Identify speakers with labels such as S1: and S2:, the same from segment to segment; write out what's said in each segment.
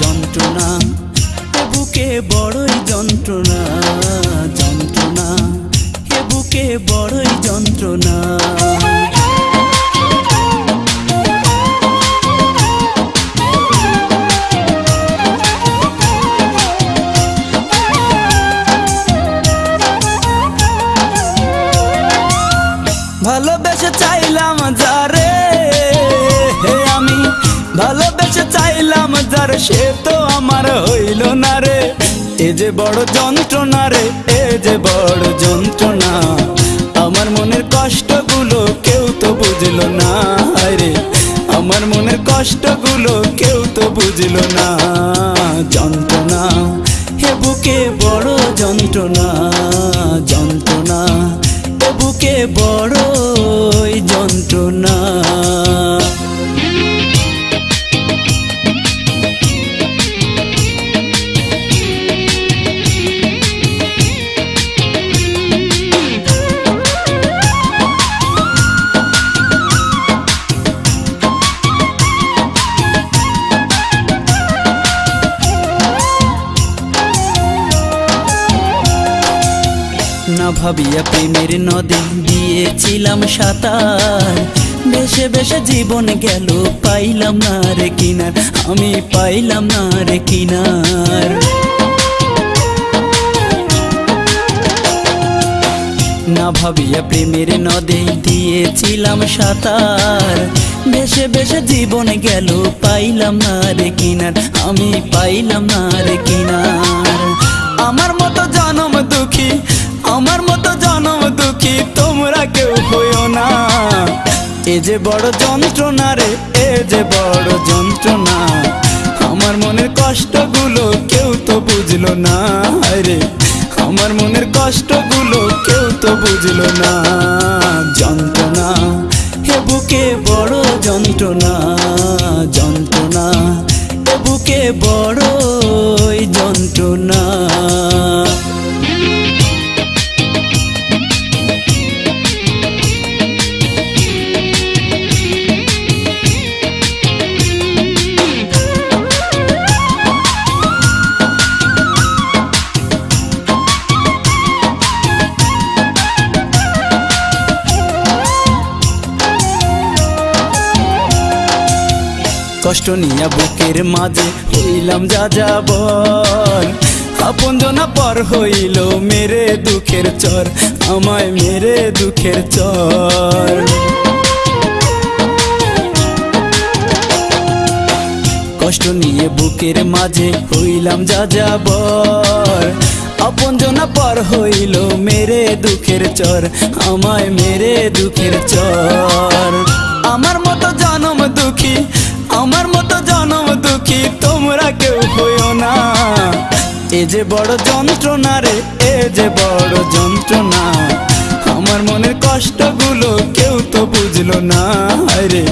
S1: যন্ত্রণা এ বুকে বড়ই যন্ত্রণা? যন্ত্রণা এ বুকে বড়ই যন্ত্রণা? ভালোবেসে চাইলাম যারে যার সে তো আমার হইল না রে। এ যে বড় যন্ত্রণা রে, এ যে বড় যন্ত্রণা। আমার মনের কষ্টগুলো কেউ তো বুঝলো না রে। আমার মনের কষ্টগুলো কেউ তো বুঝলো না। যন্ত্রণা, হে বুকে বড় যন্ত্রণা যন্ত্রণা এ বুকে বড়ই যন্ত্রণা। না ভাবিয়া প্রেমের নদী দিয়েছিলাম সাঁতার। বেশে বেশে জীবন গেল, পাইলাম না রে কিনার। আমি পাইলাম না রে কিনার। না ভাবিয়া প্রেমের নদে দিয়েছিলাম সাঁতার। বেশে বেশে জীবন গেল, পাইলাম না রে কিনার। আমি পাইলাম না রে কিনার। আমার মতো জনম দুঃখী আমার মতো জনম দুঃখী তোমরা কেউ হইও না। এ যে বড় যন্ত্রণা রে, এ যে বড় যন্ত্রণা। আমার মনের কষ্টগুলো কেউ তো বুঝলো না রে। আমার মনের কষ্টগুলো কেউ তো বুঝলো না। যন্ত্রণা হে বুকে বড় যন্ত্রণা যন্ত্রণা, এ বুকে বড় কষ্ট নিয়া বুকের মাঝে হইলাম যা যাবর আপন জনা পর হইল মেরে দুঃখের চর, আমায় মেরে দুঃখের চর। কষ্ট নিয়ে বুকের মাঝে হইলাম যা যাবর আপন জনা পর হইল মেরে দুঃখের চর, আমায় মেরে দুঃখের চর। আমার মতো জনম দুঃখী, আমার মতো জনম দুঃখী, তোমরা কেউ হইও না। এ যে বড় যন্ত্রণা রে, এ যে বড় যন্ত্রণা। আমার মনের কষ্টগুলো কেউ তো বুঝলো না রে।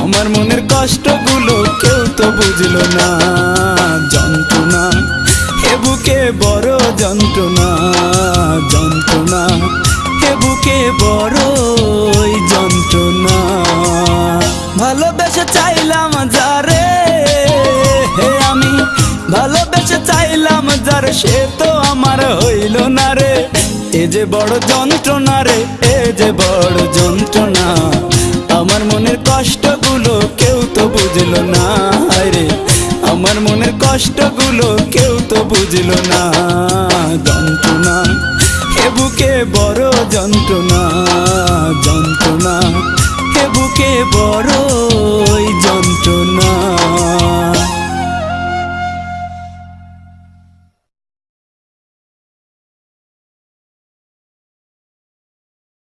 S1: আমার মনের কষ্টগুলো কেউ তো বুঝলো না। যন্ত্রণা হে বুকে বড় যন্ত্রণা যন্ত্রণা। হে বুকে বড় যন্ত্রণা। ভালোবেসে চাইলাম যারে আমি। ভালোবেসে চাইলাম যার, সে তো আমার হইল না রে। এ যে বড় যন্ত্রণা রে, এ যে বড় যন্ত্রণা। আমার মনের কষ্টগুলো কেউ তো বুঝলো না রে। আমার মনের কষ্টগুলো কেউ তো বুঝলো না, যন্ত্রণা। বুকে বড় যন্ত্রণা।